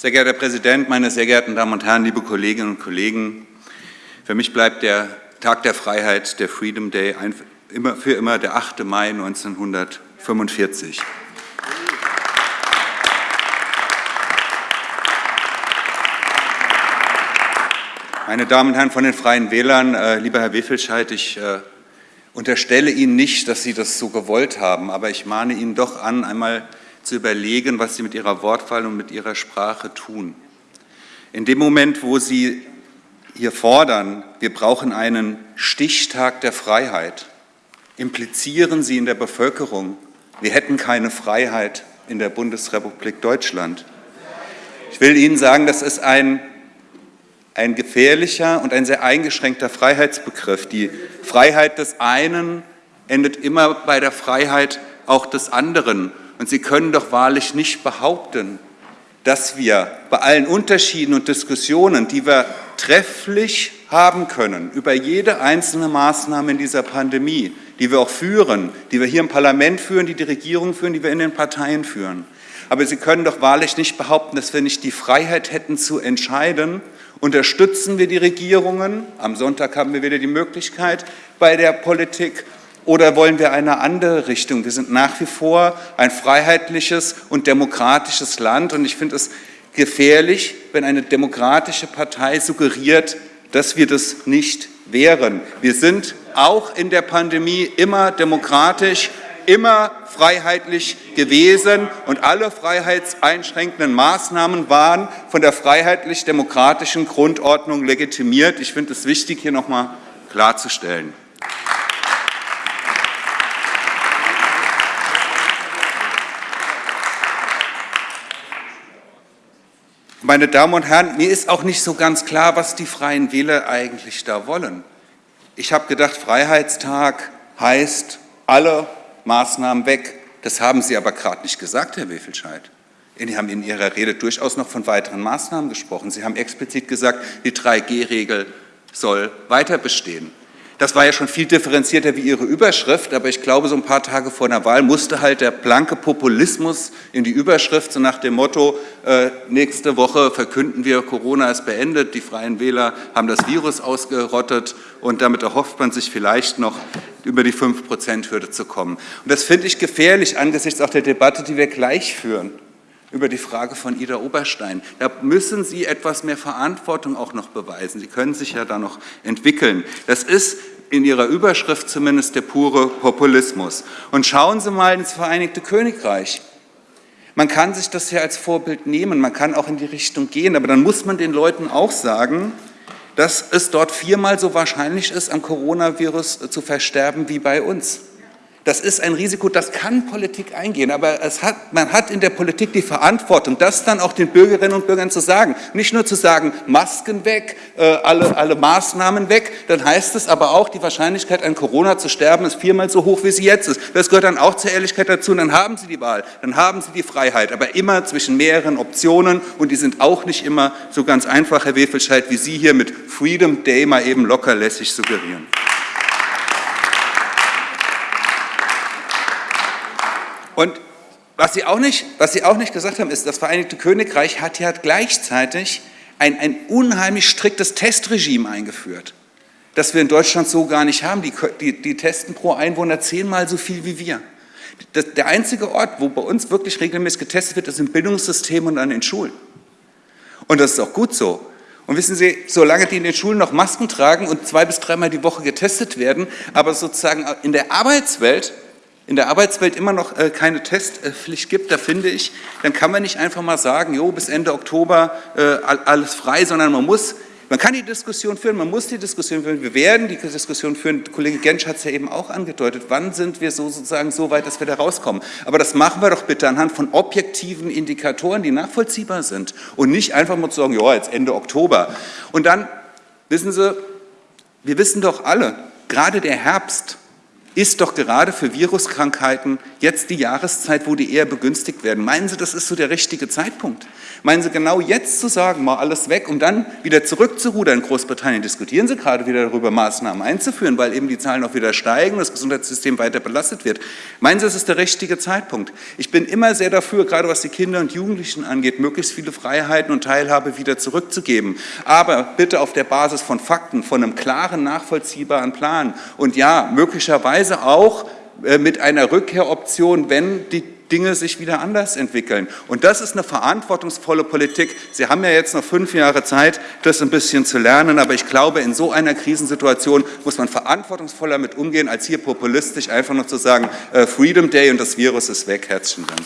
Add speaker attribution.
Speaker 1: Sehr geehrter Herr Präsident, meine sehr geehrten Damen und Herren, liebe Kolleginnen und Kollegen! Für mich bleibt der Tag der Freiheit, der Freedom Day, für immer der 8. Mai 1945. Meine Damen und Herren von den Freien Wählern, äh, lieber Herr Wefelscheid, ich äh, unterstelle Ihnen nicht, dass Sie das so gewollt haben, aber ich mahne Ihnen doch an, einmal zu überlegen, was Sie mit Ihrer Wortwahl und mit Ihrer Sprache tun. In dem Moment, wo Sie hier fordern, wir brauchen einen Stichtag der Freiheit, implizieren Sie in der Bevölkerung, wir hätten keine Freiheit in der Bundesrepublik Deutschland. Ich will Ihnen sagen, das ist ein ein gefährlicher und ein sehr eingeschränkter Freiheitsbegriff. Die Freiheit des einen endet immer bei der Freiheit auch des anderen. Und Sie können doch wahrlich nicht behaupten, dass wir bei allen Unterschieden und Diskussionen, die wir trefflich haben können, über jede einzelne Maßnahme in dieser Pandemie, die wir auch führen, die wir hier im Parlament führen, die die Regierung führen, die wir in den Parteien führen. Aber Sie können doch wahrlich nicht behaupten, dass wir nicht die Freiheit hätten zu entscheiden, Unterstützen wir die Regierungen? Am Sonntag haben wir wieder die Möglichkeit bei der Politik. Oder wollen wir eine andere Richtung? Wir sind nach wie vor ein freiheitliches und demokratisches Land. Und ich finde es gefährlich, wenn eine demokratische Partei suggeriert, dass wir das nicht wären. Wir sind auch in der Pandemie immer demokratisch, immer freiheitlich gewesen und alle freiheitseinschränkenden Maßnahmen waren von der freiheitlich-demokratischen Grundordnung legitimiert. Ich finde es wichtig, hier noch einmal klarzustellen. Meine Damen und Herren, mir ist auch nicht so ganz klar, was die Freien Wähler eigentlich da wollen. Ich habe gedacht, Freiheitstag heißt, alle Maßnahmen weg. Das haben Sie aber gerade nicht gesagt, Herr Wefelscheid. Sie haben in Ihrer Rede durchaus noch von weiteren Maßnahmen gesprochen. Sie haben explizit gesagt, die 3G-Regel soll weiter bestehen. Das war ja schon viel differenzierter wie Ihre Überschrift, aber ich glaube, so ein paar Tage vor der Wahl musste halt der blanke Populismus in die Überschrift, so nach dem Motto, äh, nächste Woche verkünden wir, Corona ist beendet, die Freien Wähler haben das Virus ausgerottet und damit erhofft man sich vielleicht noch über die 5-Prozent-Hürde zu kommen. Und das finde ich gefährlich angesichts auch der Debatte, die wir gleich führen über die Frage von Ida Oberstein. Da müssen Sie etwas mehr Verantwortung auch noch beweisen. Sie können sich ja da noch entwickeln. Das ist in Ihrer Überschrift zumindest der pure Populismus. Und schauen Sie mal ins Vereinigte Königreich. Man kann sich das ja als Vorbild nehmen, man kann auch in die Richtung gehen, aber dann muss man den Leuten auch sagen, dass es dort viermal so wahrscheinlich ist, am Coronavirus zu versterben wie bei uns. Das ist ein Risiko, das kann Politik eingehen, aber hat, man hat in der Politik die Verantwortung, das dann auch den Bürgerinnen und Bürgern zu sagen. Nicht nur zu sagen, Masken weg, äh, alle, alle Maßnahmen weg, dann heißt es aber auch, die Wahrscheinlichkeit an Corona zu sterben ist viermal so hoch, wie sie jetzt ist. Das gehört dann auch zur Ehrlichkeit dazu und dann haben Sie die Wahl, dann haben Sie die Freiheit, aber immer zwischen mehreren Optionen und die sind auch nicht immer so ganz einfach, Herr Wefelscheid, wie Sie hier mit Freedom Day mal eben lockerlässig suggerieren. Und was Sie, auch nicht, was Sie auch nicht gesagt haben, ist, das Vereinigte Königreich hat ja gleichzeitig ein, ein unheimlich striktes Testregime eingeführt, das wir in Deutschland so gar nicht haben. Die, die, die testen pro Einwohner zehnmal so viel wie wir. Das, der einzige Ort, wo bei uns wirklich regelmäßig getestet wird, ist im Bildungssystem und an den Schulen. Und das ist auch gut so. Und wissen Sie, solange die in den Schulen noch Masken tragen und zwei bis dreimal die Woche getestet werden, aber sozusagen in der Arbeitswelt in der Arbeitswelt immer noch äh, keine Testpflicht gibt, da finde ich, dann kann man nicht einfach mal sagen, jo, bis Ende Oktober äh, alles frei, sondern man muss, man kann die Diskussion führen, man muss die Diskussion führen, wir werden die Diskussion führen, Kollege Gensch hat es ja eben auch angedeutet, wann sind wir so sozusagen so weit, dass wir da rauskommen. Aber das machen wir doch bitte anhand von objektiven Indikatoren, die nachvollziehbar sind und nicht einfach mal zu sagen, ja, jetzt Ende Oktober. Und dann, wissen Sie, wir wissen doch alle, gerade der Herbst ist doch gerade für Viruskrankheiten jetzt die Jahreszeit, wo die eher begünstigt werden. Meinen Sie, das ist so der richtige Zeitpunkt? Meinen Sie genau jetzt zu sagen, mal alles weg, um dann wieder zurückzurudern? In Großbritannien diskutieren Sie gerade wieder darüber, Maßnahmen einzuführen, weil eben die Zahlen auch wieder steigen, das Gesundheitssystem weiter belastet wird. Meinen Sie, das ist der richtige Zeitpunkt? Ich bin immer sehr dafür, gerade was die Kinder und Jugendlichen angeht, möglichst viele Freiheiten und Teilhabe wieder zurückzugeben. Aber bitte auf der Basis von Fakten, von einem klaren, nachvollziehbaren Plan. Und ja, möglicherweise auch mit einer Rückkehroption, wenn die Dinge sich wieder anders entwickeln. Und das ist eine verantwortungsvolle Politik. Sie haben ja jetzt noch fünf Jahre Zeit, das ein bisschen zu lernen, aber ich glaube, in so einer Krisensituation muss man verantwortungsvoller mit umgehen, als hier populistisch einfach nur zu sagen, äh, Freedom Day und das Virus ist weg. Herzlichen Dank.